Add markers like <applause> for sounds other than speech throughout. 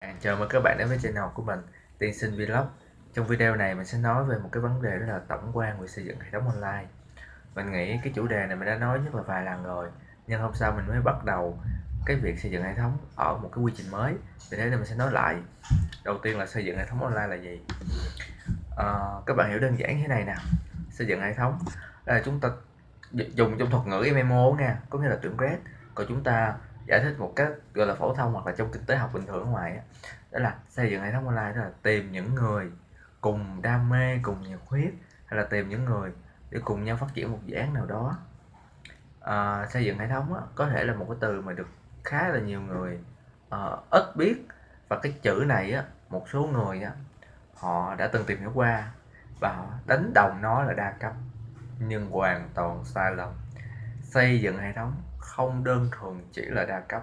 À, chào mừng các bạn đến với channel của mình Tiên sinh Vlog. Trong video này mình sẽ nói về một cái vấn đề đó là tổng quan về xây dựng hệ thống online. Mình nghĩ cái chủ đề này mình đã nói nhất là vài lần rồi Nhưng hôm sau mình mới bắt đầu cái việc xây dựng hệ thống ở một cái quy trình mới. Vì thế nên mình sẽ nói lại. Đầu tiên là xây dựng hệ thống online là gì? À, Các bạn hiểu đơn giản thế này nè. Xây dựng hệ thống là chúng ta dùng trong thuật ngữ MMO nha Có nghĩa là tưởng grad Còn chúng ta giải thích một cách gọi là phổ thông hoặc là trong kinh tế học bình thường ở ngoài đó, đó là xây dựng hệ thống online đó là tìm những người cùng đam mê cùng nhiệt huyết hay là tìm những người để cùng nhau phát triển một dự án nào đó. À, xây dựng hệ thống đó, có thể là một cái từ mà được khá là nhiều người uh, ít biết. Và cái chữ này á một số người á họ đã từng tìm hiểu qua và họ đánh đồng nó là đa cấp nhưng hoàn toàn sai lầm. Xây dựng hệ thống không đơn thuần chỉ là đa cấp.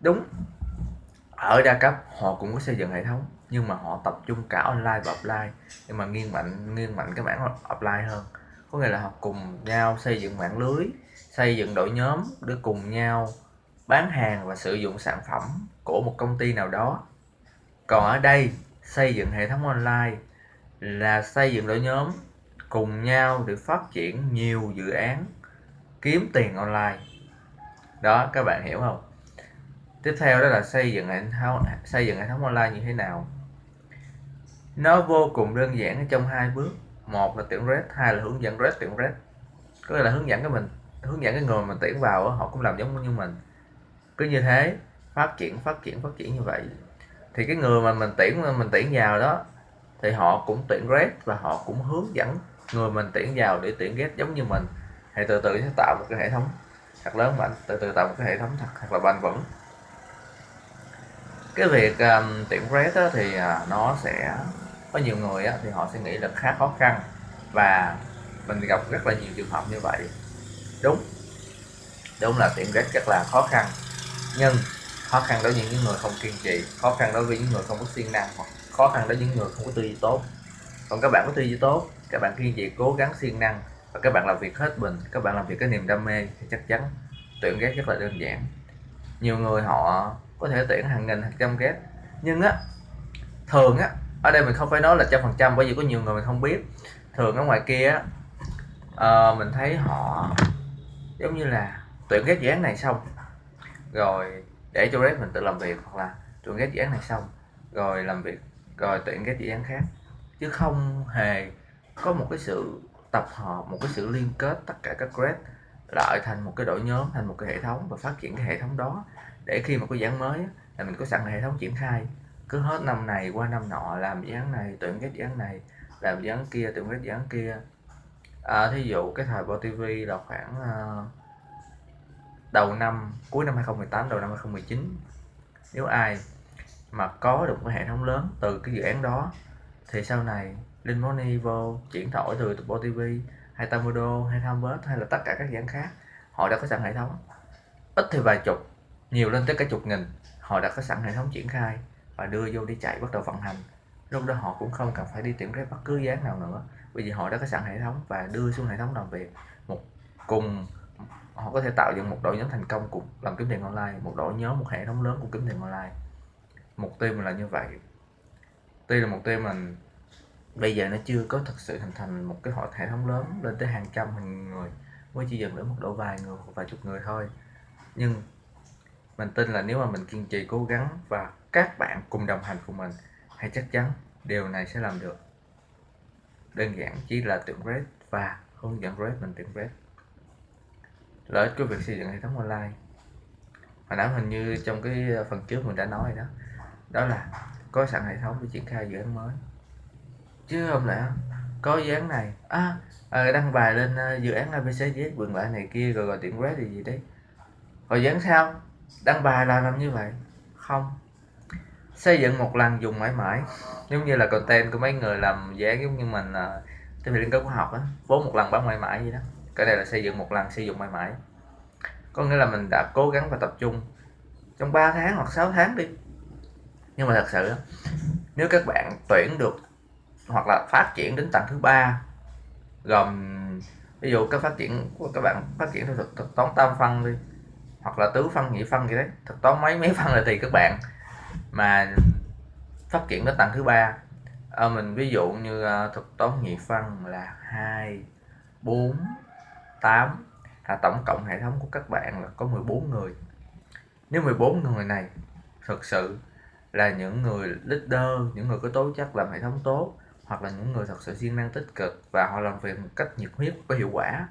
Đúng, ở đa cấp họ cũng có xây dựng hệ thống, nhưng mà họ tập trung cả online và offline nhưng mà nghiêng mạnh nghiêng mạnh cái mảng offline hơn. Có nghĩa là họ cùng nhau xây dựng mạng lưới, xây dựng đội nhóm để cùng nhau bán hàng và sử dụng sản phẩm của một công ty nào đó. Còn ở đây, xây dựng hệ thống online là xây dựng đội nhóm, cùng nhau để phát triển nhiều dự án kiếm tiền online. Đó, các bạn hiểu không? Tiếp theo đó là xây dựng hệ thống, xây dựng hệ thống online như thế nào? Nó vô cùng đơn giản trong hai bước. Một là tuyển red, hai là hướng dẫn red, tuyển red. Có nghĩa là hướng dẫn cái mình, hướng dẫn cái người mình tuyển vào họ cũng làm giống như mình. Cứ như thế, phát triển phát triển phát triển như vậy. Thì cái người mà mình tuyển mình tuyển vào đó, thì họ cũng tuyển red và họ cũng hướng dẫn người mình tuyển vào để tuyển red giống như mình hãy từ từ sẽ tạo một cái hệ thống thật lớn mạnh từ từ tạo một cái hệ thống thật thật là bền vững. Cái việc um, tiệm red á, thì uh, nó sẽ có nhiều người á, thì họ sẽ nghĩ là khá khó khăn và mình gặp rất là nhiều trường hợp như vậy. Đúng. Đúng là tiệm red rất là khó khăn nhưng khó khăn đối với những người không kiên trì khó khăn đối với những người không có siêng năng hoặc khó khăn đối với những người không có tư duy tốt. Còn các bạn có tư duy tốt các bạn kiên trì cố gắng siêng năng và các bạn làm việc hết mình các bạn làm việc cái niềm đam mê thì chắc chắn tuyển ghép rất là đơn giản. Nhiều người họ có thể tuyển hàng nghìn hàng trăm ghép. Nhưng á thường á ở đây mình không phải nói là trăm phần trăm bởi vì có nhiều người mình không biết. Thường ở ngoài kia á uh, mình thấy họ giống như là tuyển ghép dự án này xong rồi để cho rep mình tự làm việc hoặc là tuyển ghép dự án này xong rồi làm việc rồi tuyển ghép dự án khác. Chứ không hề có một cái sự tập hợp một cái sự liên kết tất cả các grade lại thành một cái đội nhóm thành một cái hệ thống và phát triển cái hệ thống đó. Để khi mà có dự án mới là mình có sẵn hệ thống triển khai. Cứ hết năm này qua năm nọ làm dự án này tuyển cái dự án này làm dự án kia tuyển cái dự án kia. À, thí dụ cái thời Bo TV là khoảng uh, đầu năm cuối năm 2018 đầu năm 2019 nếu ai mà có được một cái hệ thống lớn từ cái dự án đó thì sau này Linh Money vô, chuyển đổi từ Bo TV hay Tamodo hay Thambert hay là tất cả các dự án khác, họ đã có sẵn hệ thống. Ít thì vài chục, nhiều lên tới cả chục nghìn, họ đã có sẵn hệ thống triển khai và đưa vô đi chạy bắt đầu vận hành. Lúc đó họ cũng không cần phải đi tuyển cái bất cứ dáng nào nữa, bởi vì họ đã có sẵn hệ thống và đưa xuống hệ thống làm việc. Một cùng, họ có thể tạo dựng một đội nhóm thành công cùng làm kiếm tiền online, một đội nhóm, một hệ thống lớn của kiếm tiền online. Mục tiêu mình là như vậy. Tuy là mục tiêu mình bây giờ nó chưa có thực sự hình thành một cái hội hệ thống lớn lên tới hàng trăm hàng người mới chỉ dừng ở mức độ vài người hoặc vài chục người thôi. Nhưng mình tin là nếu mà mình kiên trì cố gắng và các bạn cùng đồng hành cùng mình hay chắc chắn điều này sẽ làm được. Đơn giản chỉ là tuyển red và hướng dẫn red mình tuyển red lợi ích của việc xây dựng hệ thống online. Hồi nãy hình như trong cái phần trước mình đã nói rồi đó. Đó là có sẵn hệ thống để triển khai dự án mới chứ không lẽ có dự án này? À, à đăng bài lên uh, dự án ABCD quyền lại này kia rồi gọi tiện red thì gì đấy. Rồi dự án sao? Đăng bài là làm như vậy? Không. Xây dựng một lần dùng mãi mãi giống như là content của mấy người làm dự án giống như mình uh, cái liên kết khoa học á vốn một lần bán mãi mãi gì đó. Cái này là xây dựng một lần sử dụng mãi mãi. Có nghĩa là mình đã cố gắng và tập trung trong 3 tháng hoặc 6 tháng đi. Nhưng mà thật sự nếu các bạn tuyển được hoặc là phát triển đến tầng thứ ba gồm ví dụ các phát triển của các bạn phát triển theo thực, thực toán tam phân đi hoặc là tứ phân nhị phân gì đấy thực toán mấy mấy phân là tùy các bạn mà phát triển đến tầng thứ ba. À, mình ví dụ như ờ, uh, thuật toán nhị phân là hai bốn tám là tổng cộng hệ thống của các bạn là có 14 người. Nếu 14 người này thực sự là những người leader những người có tố chất làm hệ thống tốt hoặc là những người thật sự siêng năng tích cực và họ làm việc một cách nhiệt huyết có hiệu quả,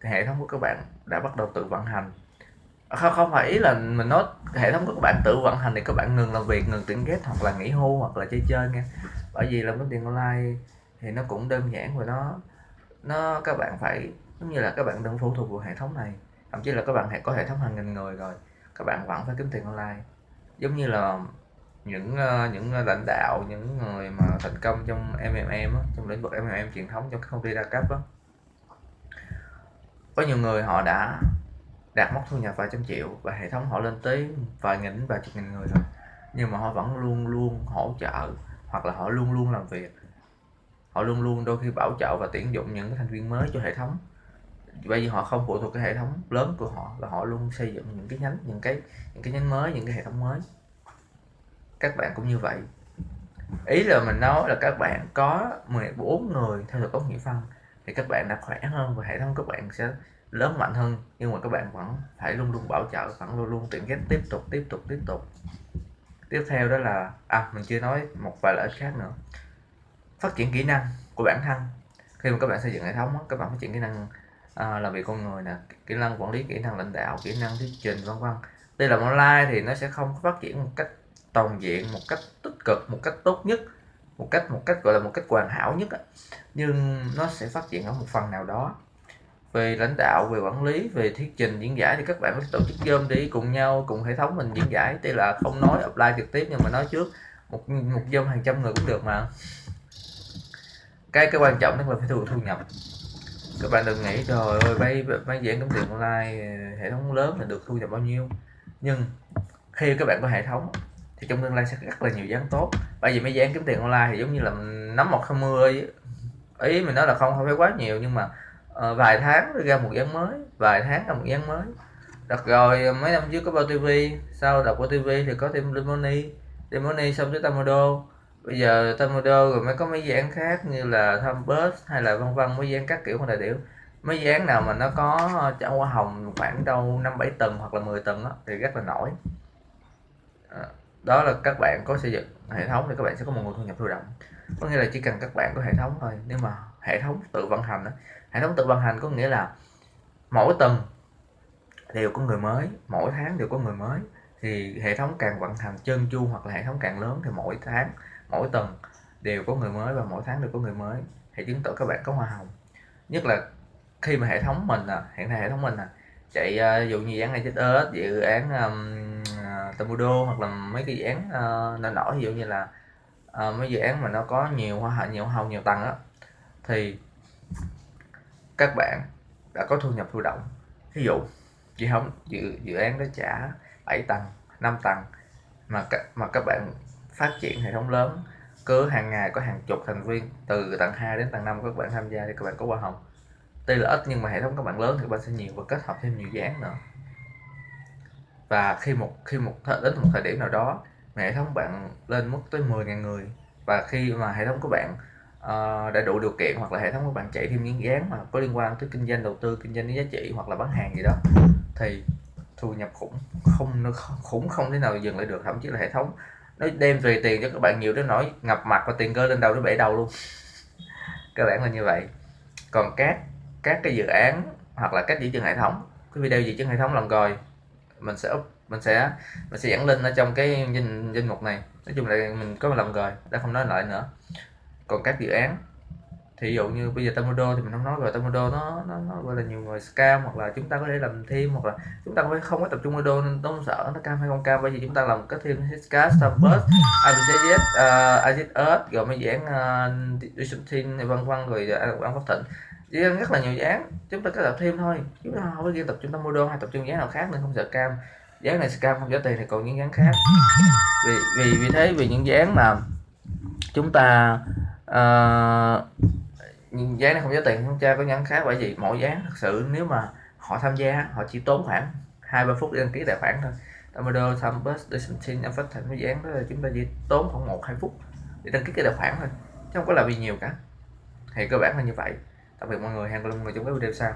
thì hệ thống của các bạn đã bắt đầu tự vận hành. À, không không phải ý là mình nói hệ thống của các bạn tự vận hành thì các bạn ngừng làm việc, ngừng tuyển ghép hoặc là nghỉ hưu hoặc là chơi chơi nha. Bởi vì làm cái tiền online thì nó cũng đơn giản và nó nó các bạn phải, giống như là các bạn đừng phụ thuộc vào hệ thống này. Thậm chí là các bạn có hệ thống hàng nghìn người rồi, các bạn vẫn phải kiếm tiền online. Giống như là những ờ, những ờ, lãnh đạo những người mà thành công trong MMM á, trong lĩnh vực MMM truyền thống trong các công ty đa cấp á. Có nhiều người họ đã đạt mốc thu nhập vài trăm triệu và hệ thống họ lên tới vài nghìn vài chục nghìn người rồi nhưng mà họ vẫn luôn luôn hỗ trợ hoặc là họ luôn luôn làm việc. Họ luôn luôn đôi khi bảo trợ và tuyển dụng những thành viên mới cho hệ thống. Bởi vì họ không phụ thuộc cái hệ thống lớn của họ là họ luôn xây dựng những cái nhánh những cái những cái nhánh mới những cái hệ thống mới các bạn cũng như vậy. Ý là mình nói là các bạn có 14 người theo được toán nghĩa phân thì các bạn đã khỏe hơn và hệ thống các bạn sẽ lớn mạnh hơn nhưng mà các bạn vẫn phải luôn luôn bảo trợ vẫn luôn luôn tìm cách tiếp tục tiếp tục tiếp tục. Tiếp theo đó là à mình chưa nói một vài lợi ích khác nữa. Phát triển kỹ năng của bản thân. Khi mà các bạn xây dựng hệ thống các bạn phát triển kỹ năng à, làm việc con người nè kỹ năng quản lý kỹ năng lãnh đạo kỹ năng thuyết trình vân vân. Đây là online thì nó sẽ không phát triển một cách toàn diện một cách tích cực, một cách tốt nhất, một cách một cách, gọi là một cách hoàn hảo nhất nhưng nó sẽ phát triển ở một phần nào đó. Về lãnh đạo, về quản lý, về thuyết trình diễn giải thì các bạn có tổ chức dơm đi cùng nhau, cùng hệ thống mình diễn giải. Tuy là không nói apply trực tiếp nhưng mà nói trước. Một một dơm hàng trăm người cũng được mà. Cái cái quan trọng đó là phải thu thu nhập. Các bạn đừng nghĩ, trời ơi bay bay diễn kiếm tiền online, hệ thống lớn là được thu nhập bao nhiêu. Nhưng khi các bạn có hệ thống thì trong tương lai sẽ rất là nhiều dáng tốt. Bởi vì mấy dáng kiếm tiền online thì giống như là nắm một không mưa ý mình nói là không không phải quá nhiều nhưng mà uh, vài tháng ra một dáng mới vài tháng ra một dáng mới. Đặt rồi ờ, mấy năm trước có bao tv sau đọc bao tv thì có thêm lemoni lemoni xong tới tamodo bây giờ tamodo rồi mới có mấy dự án khác như là thumbus hay là vân vân mấy dự án các kiểu không đại biểu. Mấy dự án nào mà nó có ờ, trả hoa hồng khoảng đâu năm bảy tầng hoặc là 10 tầng đó, thì rất là nổi. À, đó là các bạn có xây dựng hệ thống thì các bạn sẽ có một nguồn thu nhập thụ động. Có nghĩa là chỉ cần các bạn có hệ thống thôi. Nếu mà hệ thống tự vận hành đó, hệ thống tự vận hành có nghĩa là mỗi tuần đều có người mới mỗi tháng đều có người mới. Thì hệ thống càng vận hành chân chu hoặc là hệ thống càng lớn thì mỗi tháng mỗi tuần đều có người mới và mỗi tháng đều có người mới. Thì chứng tỏ các bạn có hoa hồng. Nhất là khi mà hệ thống mình à, hiện nay hệ thống mình à, chạy uh, dụ như dự án này chết ớt dự án um, Tamudo hoặc là mấy cái dự án uh, nổi nổi ví dụ như là uh, mấy dự án mà nó có nhiều hoa hồng nhiều hồng nhiều tầng á thì các bạn đã có thu nhập thụ động. Ví dụ dự không dự dự án đó trả 7 tầng 5 tầng mà các mà các bạn phát triển hệ thống lớn cứ hàng ngày có hàng chục thành viên từ tầng 2 đến tầng 5 các bạn tham gia thì các bạn có hoa hồng. Tuy là ít nhưng mà hệ thống các bạn lớn thì các bạn sẽ nhiều và kết hợp thêm nhiều dự án nữa và khi một khi một đến một thời điểm nào đó mà hệ thống bạn lên mức tới 10.000 người. Và khi mà hệ thống của bạn uh, đã đủ điều kiện hoặc là hệ thống của bạn chạy thêm những dự án mà có liên quan tới kinh doanh đầu tư kinh doanh giá trị hoặc là bán hàng gì đó thì thu nhập khủng không nó khủng không thể nào dừng lại được. Thậm chí là hệ thống nó đem về tiền cho các bạn nhiều đến nỗi ngập mặt và tiền cơ lên đầu nó bể đầu luôn. <laughs> Cơ bản là như vậy. Còn các các cái dự án hoặc là cách giữ chân hệ thống cái video giữ chân hệ thống lần rồi mình sẽ mình sẽ mình sẽ dẫn link ở trong cái danh danh mục này. Nói chung là mình có làm rồi đã không nói lại nữa. Còn các dự án thì ví dụ như bây giờ Tamodo thì mình không nói rồi Tamodo nó, nó nó gọi là nhiều người scam hoặc là chúng ta có thể làm thêm hoặc là chúng ta phải không có tập trung tamudo nên không sợ nó cam hay không cam. Bởi vì chúng ta làm cái thêm Hiscast, Starburst, IBCZ, uh, IZS rồi mấy dự án uh, Distribution vân vân rồi uh, ăn phát thịnh chỉ rất là nhiều dự chúng ta cứ tập thêm thôi. Chúng ta không có riêng tập chúng ta mua model hay tập trung dự nào khác nên không sợ cam. Dự án này scam không trả tiền thì còn những dự khác. Vì vì vì thế vì những dự mà chúng ta ờ, uh, dự này không trả tiền không tra có dự khác. Bởi vì mỗi dự thật sự nếu mà họ tham gia họ chỉ tốn khoảng hai ba phút để đăng ký tài khoản thôi. Tomado, Thumbus, Decentin, em phát thành cái dự đó là chúng ta chỉ tốn khoảng một hai phút để đăng ký cái tài khoản thôi. Chứ không có là vì nhiều cả. Thì cơ bản là như vậy tạm biệt mọi người hẹn gặp lại mọi người trong các video sau.